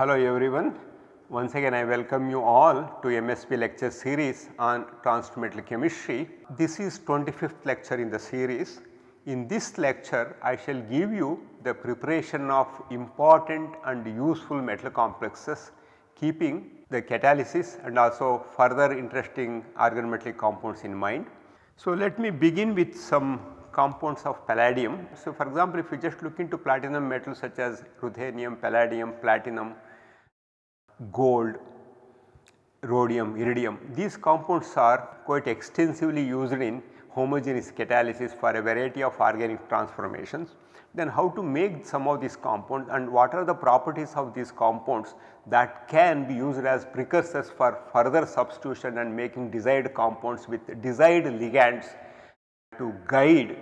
Hello everyone. Once again I welcome you all to MSP lecture series on transmetal chemistry. This is 25th lecture in the series. In this lecture I shall give you the preparation of important and useful metal complexes keeping the catalysis and also further interesting organometallic compounds in mind. So, let me begin with some compounds of palladium. So, for example, if you just look into platinum metals such as ruthenium, palladium, platinum, gold, rhodium, iridium, these compounds are quite extensively used in homogeneous catalysis for a variety of organic transformations. Then how to make some of these compounds and what are the properties of these compounds that can be used as precursors for further substitution and making desired compounds with desired ligands to guide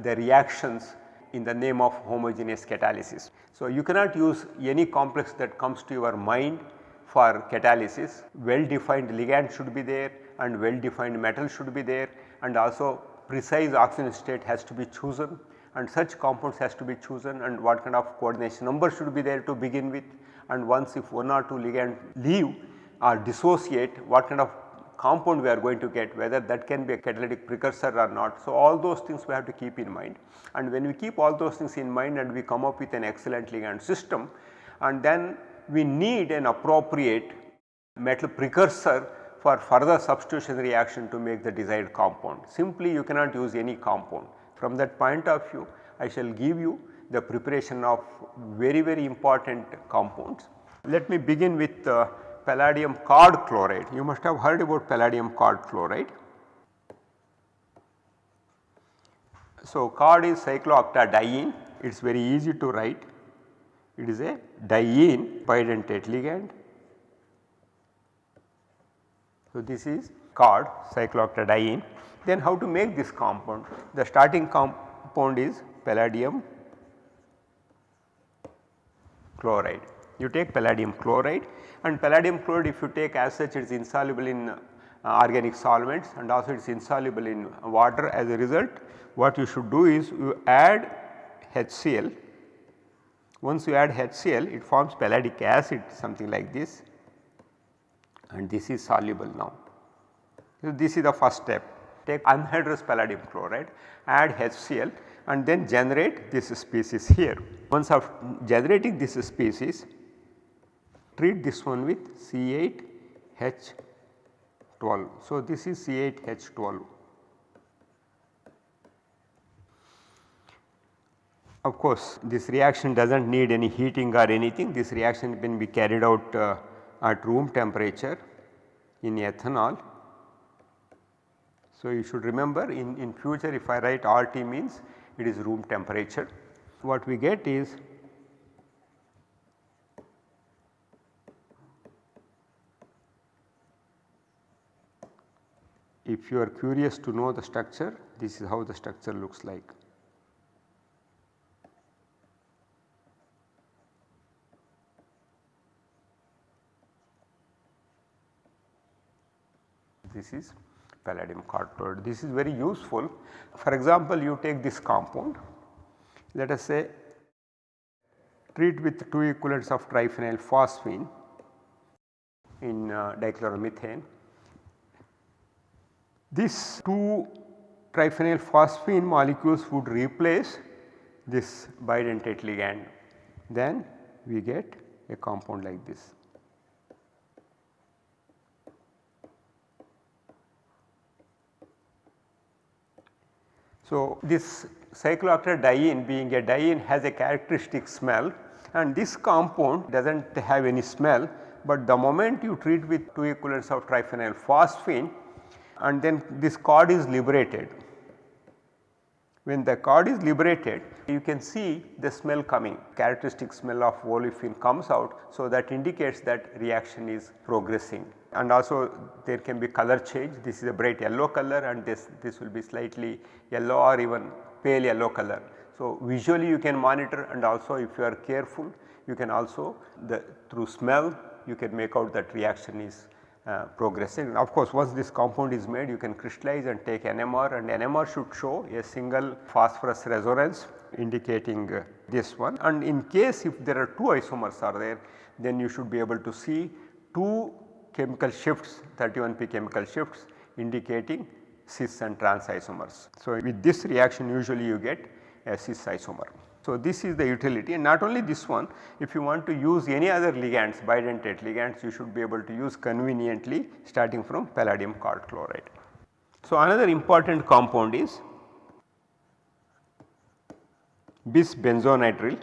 the reactions in the name of homogeneous catalysis. So, you cannot use any complex that comes to your mind for catalysis, well defined ligand should be there and well defined metal should be there and also precise oxidation state has to be chosen and such compounds has to be chosen and what kind of coordination number should be there to begin with and once if one or two ligand leave or dissociate what kind of compound we are going to get whether that can be a catalytic precursor or not. So, all those things we have to keep in mind and when we keep all those things in mind and we come up with an excellent ligand system and then we need an appropriate metal precursor for further substitution reaction to make the desired compound. Simply you cannot use any compound. From that point of view I shall give you the preparation of very very important compounds. Let me begin with uh, palladium cod chloride. You must have heard about palladium cod chloride. So, cod is cyclooctadiene, it is very easy to write. It is a diene bidentate ligand. So, this is cod cyclooctadiene. Then how to make this compound? The starting compound is palladium chloride. You take palladium chloride and palladium chloride if you take as such it is insoluble in uh, organic solvents and also it is insoluble in water as a result what you should do is you add HCl. Once you add HCl it forms palladic acid something like this and this is soluble now. So, this is the first step take anhydrous palladium chloride add HCl and then generate this species here. Once of generating this species treat this one with C8H12. So, this is C8H12. Of course, this reaction does not need any heating or anything this reaction can be carried out uh, at room temperature in ethanol. So, you should remember in, in future if I write RT means it is room temperature. What we get is if you are curious to know the structure this is how the structure looks like. This is palladium chloride. This is very useful. For example, you take this compound let us say treat with 2 equivalents of triphenyl phosphine in uh, dichloromethane this 2 triphenyl phosphine molecules would replace this bidentate ligand then we get a compound like this. So, this cyclooctadiene being a diene has a characteristic smell and this compound does not have any smell, but the moment you treat with 2 equivalents of triphenyl phosphine and then this cod is liberated. When the cod is liberated you can see the smell coming characteristic smell of olefin comes out. So, that indicates that reaction is progressing and also there can be color change this is a bright yellow color and this, this will be slightly yellow or even pale yellow color. So, visually you can monitor and also if you are careful you can also the through smell you can make out that reaction is uh, progressing. Of course, once this compound is made you can crystallize and take NMR and NMR should show a single phosphorus resonance indicating uh, this one and in case if there are two isomers are there then you should be able to see two chemical shifts 31p chemical shifts indicating cis and trans isomers. So, with this reaction usually you get a cis isomer. So, this is the utility and not only this one if you want to use any other ligands bidentate ligands you should be able to use conveniently starting from palladium chloride. So, another important compound is bis benzonitrile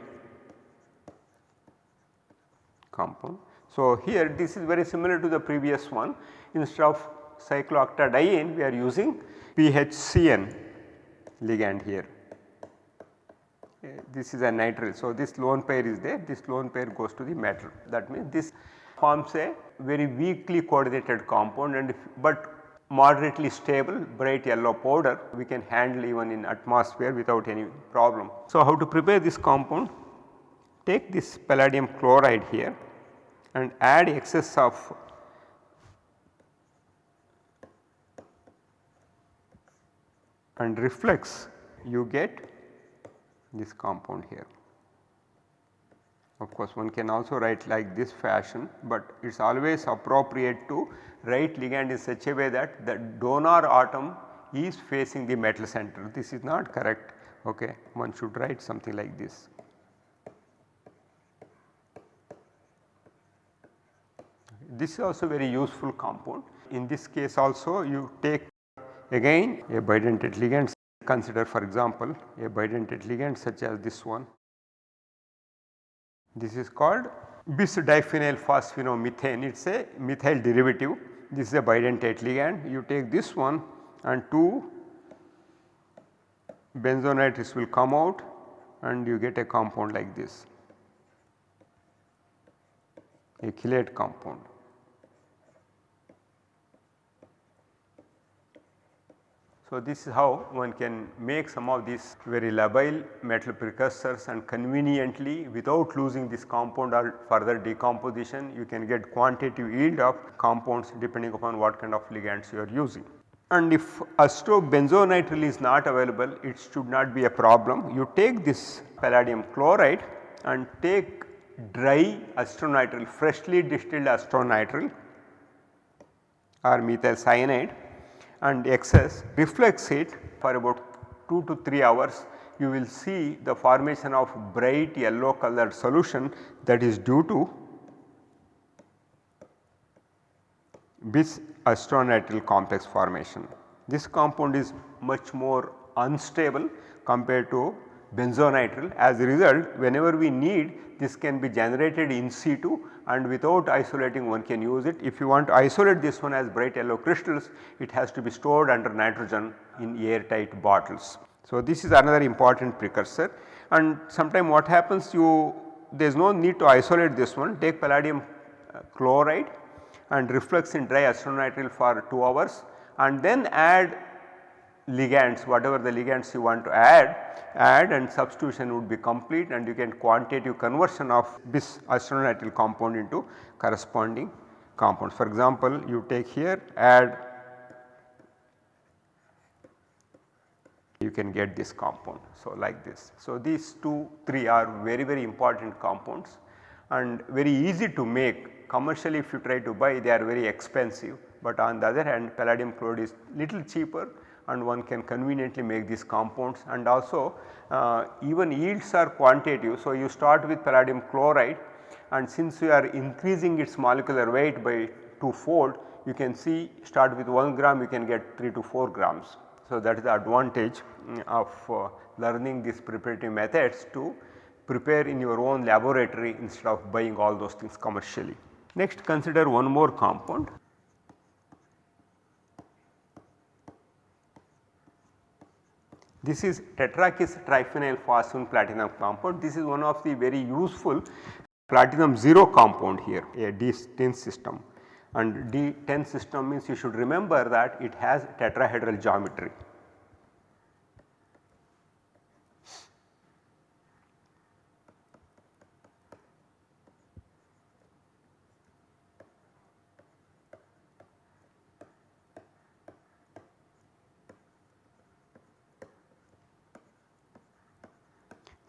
compound. So, here this is very similar to the previous one instead of cyclooctadiene we are using PHCN ligand here this is a nitrile. So, this lone pair is there this lone pair goes to the metal that means this forms a very weakly coordinated compound and if, but moderately stable bright yellow powder we can handle even in atmosphere without any problem. So, how to prepare this compound? Take this palladium chloride here and add excess of and reflux you get this compound here. Of course, one can also write like this fashion, but it is always appropriate to write ligand in such a way that the donor atom is facing the metal center. This is not correct, okay. one should write something like this. This is also very useful compound. In this case also you take again a bidentate ligand Consider for example a bidentate ligand such as this one. This is called bis diphenyl phosphinomethane it is a methyl derivative this is a bidentate ligand you take this one and two benzonitriles will come out and you get a compound like this a chelate compound. So, this is how one can make some of these very labile metal precursors and conveniently without losing this compound or further decomposition you can get quantitative yield of compounds depending upon what kind of ligands you are using. And if benzonitrile is not available it should not be a problem. You take this palladium chloride and take dry acetonitrile freshly distilled acetonitrile or methyl cyanide and excess reflux it for about 2 to 3 hours you will see the formation of bright yellow colored solution that is due to bis acetonitrile complex formation. This compound is much more unstable compared to benzonitrile as a result whenever we need this can be generated in situ and without isolating one can use it. If you want to isolate this one as bright yellow crystals it has to be stored under nitrogen in airtight bottles. So, this is another important precursor and sometime what happens you there is no need to isolate this one take palladium uh, chloride and reflux in dry acetonitrile for 2 hours and then add ligands whatever the ligands you want to add add and substitution would be complete and you can quantitative conversion of this acetonitrile compound into corresponding compounds. For example, you take here add you can get this compound. So, like this. So, these 2 3 are very very important compounds and very easy to make commercially if you try to buy they are very expensive, but on the other hand palladium chloride is little cheaper and one can conveniently make these compounds and also uh, even yields are quantitative. So, you start with palladium chloride and since you are increasing its molecular weight by 2 fold you can see start with 1 gram you can get 3 to 4 grams. So, that is the advantage mm, of uh, learning these preparative methods to prepare in your own laboratory instead of buying all those things commercially. Next consider one more compound This is tetrakis triphenyl phosphine platinum compound. This is one of the very useful platinum 0 compound here a D10 system and D10 system means you should remember that it has tetrahedral geometry.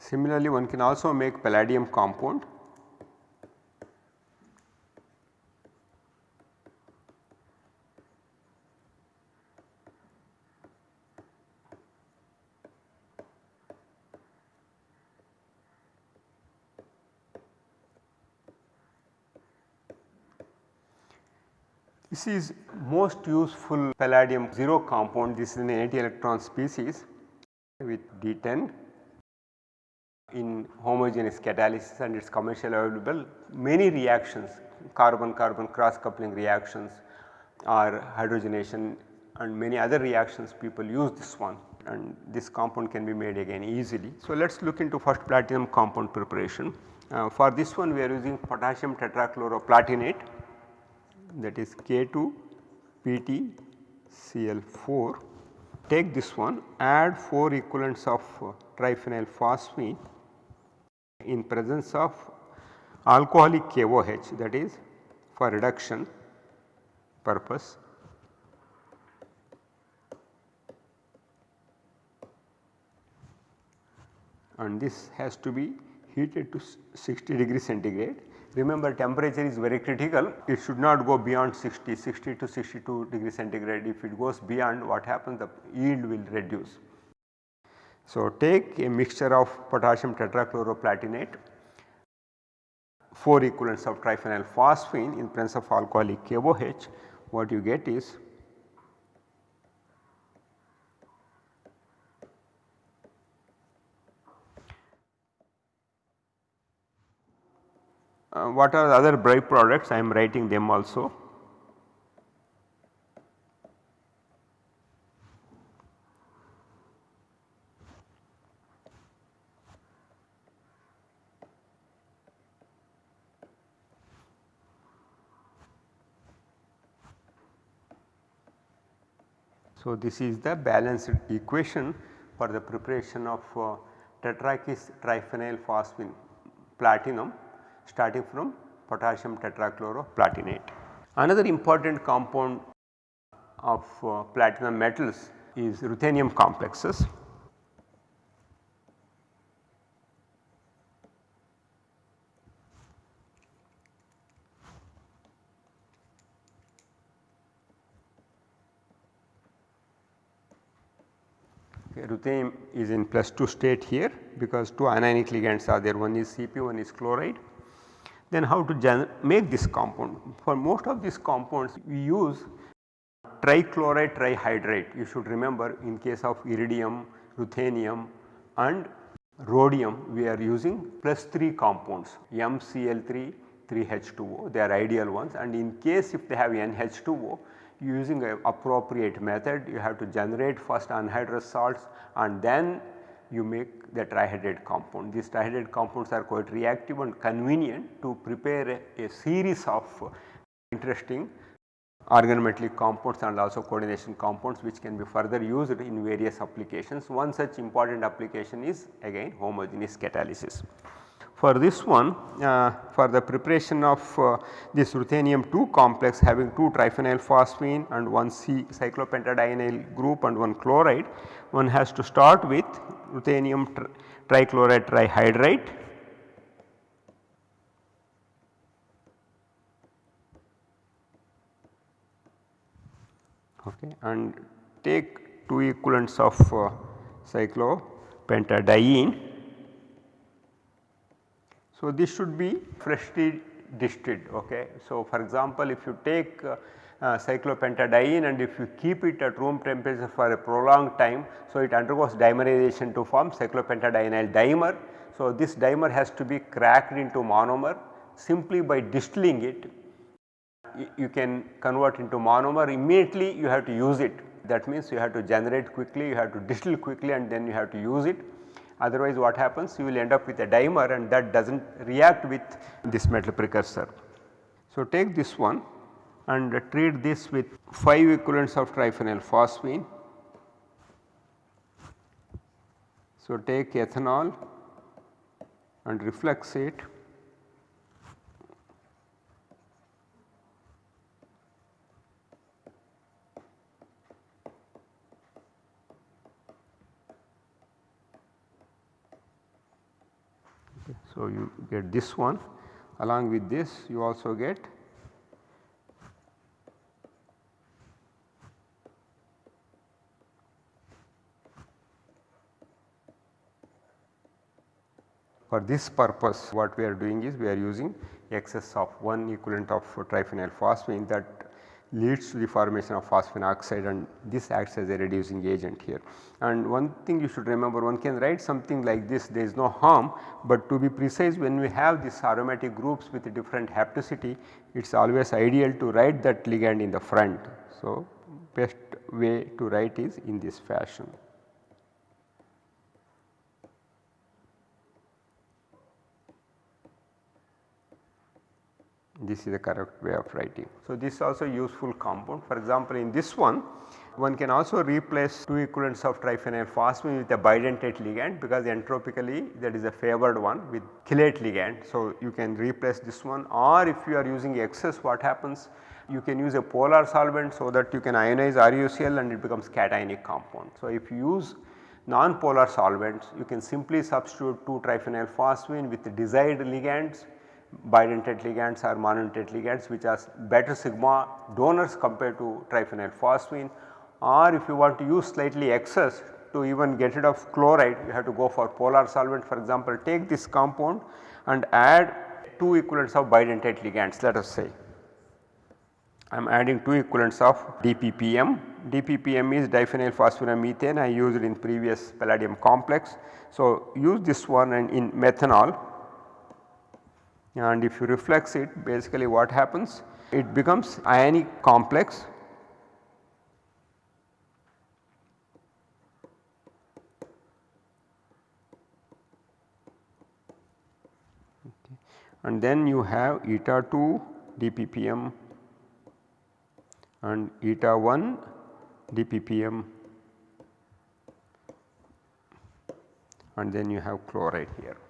Similarly, one can also make palladium compound. This is most useful palladium 0 compound, this is an anti-electron species with D10 in homogeneous catalysis and it is commercially available. Many reactions carbon carbon cross coupling reactions or hydrogenation and many other reactions people use this one and this compound can be made again easily. So, let us look into first platinum compound preparation. Uh, for this one we are using potassium tetrachloroplatinate that is K2 PT Cl4. Take this one add 4 equivalents of uh, triphenyl phosphine in presence of alcoholic KOH that is for reduction purpose and this has to be heated to 60 degree centigrade. Remember temperature is very critical it should not go beyond 60, 60 to 62 degree centigrade if it goes beyond what happens the yield will reduce. So, take a mixture of potassium tetrachloroplatinate 4 equivalents of triphenyl phosphine in presence of alcoholic KOH what you get is uh, what are the other byproducts I am writing them also. So, this is the balanced equation for the preparation of uh, tetrakis triphenyl phosphine platinum starting from potassium tetrachloroplatinate. Another important compound of uh, platinum metals is ruthenium complexes. Okay, ruthenium is in plus 2 state here because two anionic ligands are there. One is Cp one is chloride. Then how to make this compound? For most of these compounds we use trichloride trihydrate. You should remember in case of iridium, ruthenium and rhodium we are using plus 3 compounds MCl3 3H2O they are ideal ones. And in case if they have NH2O using a appropriate method you have to generate first anhydrous salts and then you make the trihydrate compound. These trihydrate compounds are quite reactive and convenient to prepare a, a series of interesting organometallic compounds and also coordination compounds which can be further used in various applications. One such important application is again homogeneous catalysis. For this one uh, for the preparation of uh, this ruthenium 2 complex having 2 triphenyl phosphine and one C cyclopentadienyl group and one chloride one has to start with ruthenium tri trichloride trihydrate okay, and take 2 equivalents of uh, cyclopentadiene. So, this should be freshly distilled. Okay. So, for example, if you take uh, uh, cyclopentadiene and if you keep it at room temperature for a prolonged time. So, it undergoes dimerization to form cyclopentadienyl dimer. So, this dimer has to be cracked into monomer simply by distilling it you can convert into monomer immediately you have to use it that means you have to generate quickly you have to distill quickly and then you have to use it otherwise what happens you will end up with a dimer and that does not react with this metal precursor. So, take this one and treat this with 5 equivalents of triphenyl phosphine. So, take ethanol and reflux it So, you get this one. Along with this you also get For this purpose what we are doing is we are using excess of 1 equivalent of triphenyl phosphine that leads to the formation of phosphine oxide and this acts as a reducing agent here. And one thing you should remember one can write something like this there is no harm, but to be precise when we have these aromatic groups with different hapticity it is always ideal to write that ligand in the front. So, best way to write is in this fashion. This is the correct way of writing. So, this is also useful compound for example, in this one one can also replace 2 equivalents of triphenyl phosphine with a bidentate ligand because entropically that is a favored one with chelate ligand. So, you can replace this one or if you are using excess what happens you can use a polar solvent so that you can ionize RuCl and it becomes cationic compound. So, if you use non-polar solvents you can simply substitute 2 triphenyl phosphine with the desired ligands bidentate ligands or monodentate ligands which are better sigma donors compared to triphenyl phosphine or if you want to use slightly excess to even get rid of chloride you have to go for polar solvent for example take this compound and add 2 equivalents of bidentate ligands let us say. I am adding 2 equivalents of DPPM, DPPM is diphenyl methane. I used in previous palladium complex. So, use this one and in methanol and if you reflux it basically what happens? It becomes ionic complex. And then you have eta 2 dppm and eta 1 dppm and then you have chloride here.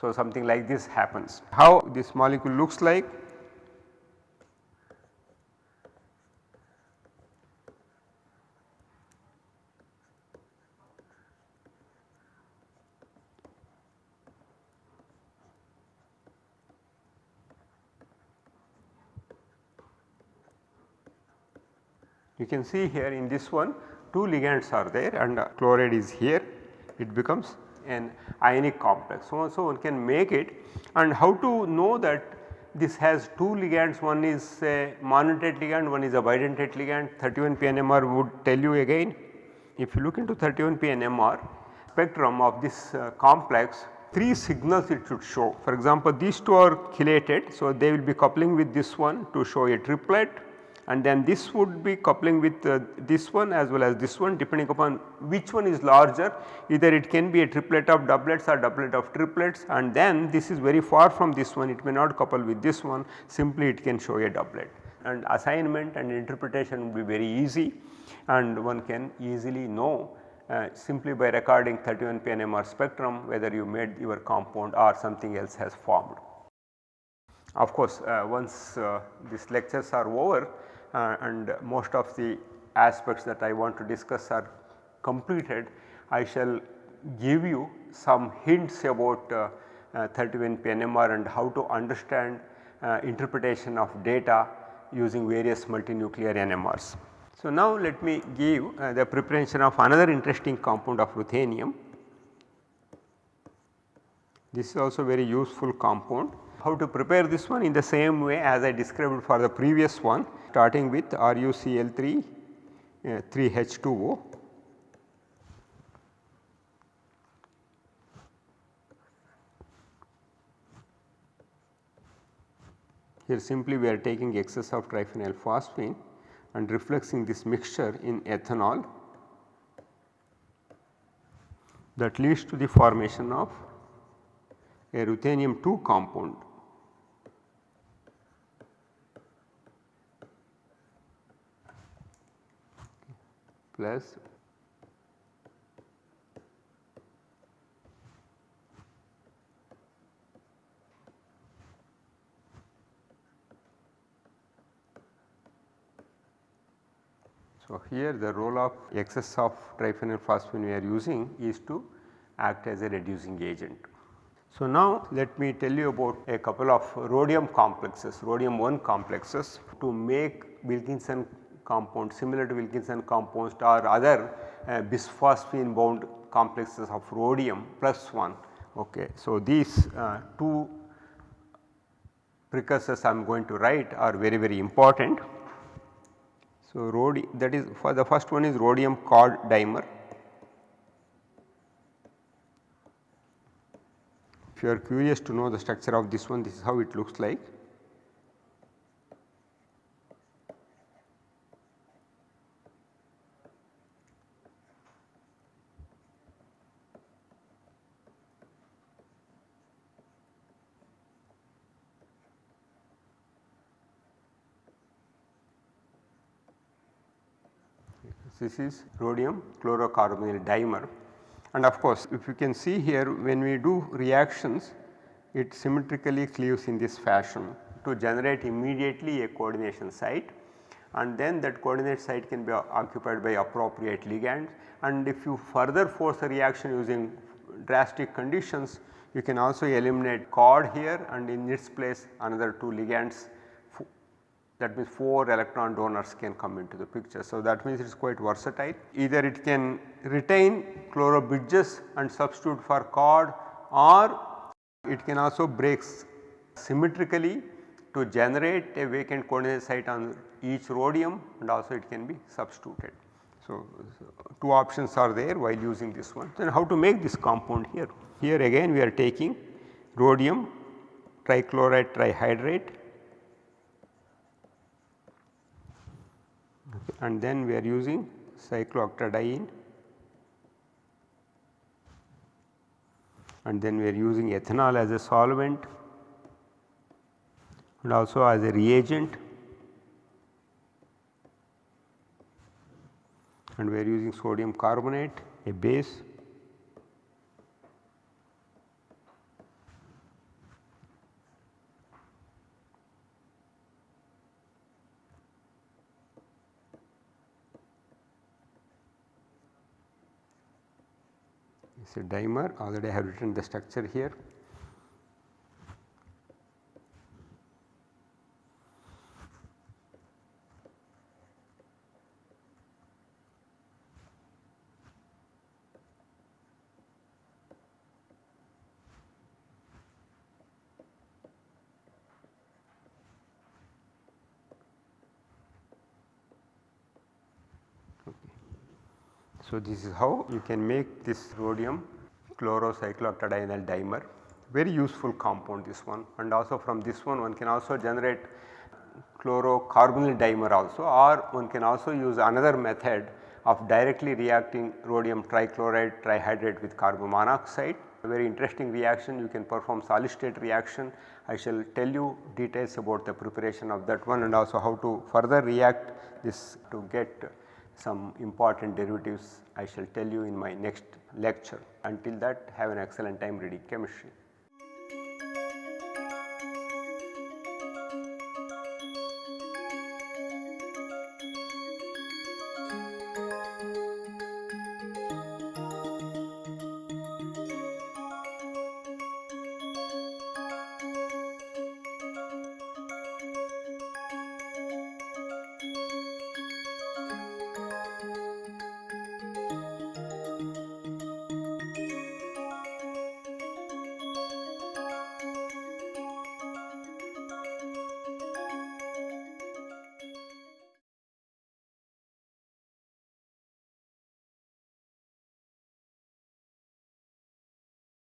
So, something like this happens. How this molecule looks like? You can see here in this one two ligands are there and chloride is here it becomes an ionic complex. So, so one can make it and how to know that this has two ligands one is a monodentate ligand one is a bidentate ligand 31 PNMR would tell you again if you look into 31 PNMR spectrum of this uh, complex 3 signals it should show. For example, these two are chelated. So, they will be coupling with this one to show a triplet and then this would be coupling with uh, this one as well as this one depending upon which one is larger. Either it can be a triplet of doublets or doublet of triplets. And then this is very far from this one. It may not couple with this one. Simply it can show a doublet. And assignment and interpretation will be very easy. And one can easily know uh, simply by recording 31 PNMR spectrum whether you made your compound or something else has formed. Of course, uh, once uh, these lectures are over uh, and most of the aspects that I want to discuss are completed, I shall give you some hints about uh, uh, 31 PNMR and how to understand uh, interpretation of data using various multinuclear NMRs. So, now let me give uh, the preparation of another interesting compound of ruthenium. This is also very useful compound how to prepare this one in the same way as I described for the previous one starting with RuCl3 uh, 3H2O. Here simply we are taking excess of triphenyl phosphine and refluxing this mixture in ethanol that leads to the formation of a ruthenium 2 compound. Plus So, here the role of excess of triphenyl phosphine we are using is to act as a reducing agent. So, now let me tell you about a couple of rhodium complexes, rhodium 1 complexes to make Wilkinson compound similar to Wilkinson compounds or other uh, bisphosphine bound complexes of rhodium plus 1. Okay. So, these uh, two precursors I am going to write are very very important. So, rhodi that is for the first one is rhodium cod dimer. If you are curious to know the structure of this one, this is how it looks like. This is rhodium chlorocarbonyl dimer. And of course if you can see here when we do reactions it symmetrically cleaves in this fashion to generate immediately a coordination site. And then that coordinate site can be occupied by appropriate ligands. And if you further force a reaction using drastic conditions you can also eliminate cod here and in its place another two ligands that means 4 electron donors can come into the picture. So, that means it is quite versatile either it can retain chloro bridges and substitute for cod or it can also break symmetrically to generate a vacant coordinate site on each rhodium and also it can be substituted. So, two options are there while using this one. Then how to make this compound here? Here again we are taking rhodium trichloride trihydrate and then we are using cyclooctadiene and then we are using ethanol as a solvent and also as a reagent. And we are using sodium carbonate a base is a dimer already I have written the structure here. So, this is how you can make this rhodium chlorocyclooctadienyl dimer. Very useful compound this one. And also from this one one can also generate chlorocarbonyl dimer also or one can also use another method of directly reacting rhodium trichloride trihydrate with carbon monoxide. A very interesting reaction. You can perform solid state reaction. I shall tell you details about the preparation of that one and also how to further react this to get some important derivatives I shall tell you in my next lecture. Until that have an excellent time reading chemistry.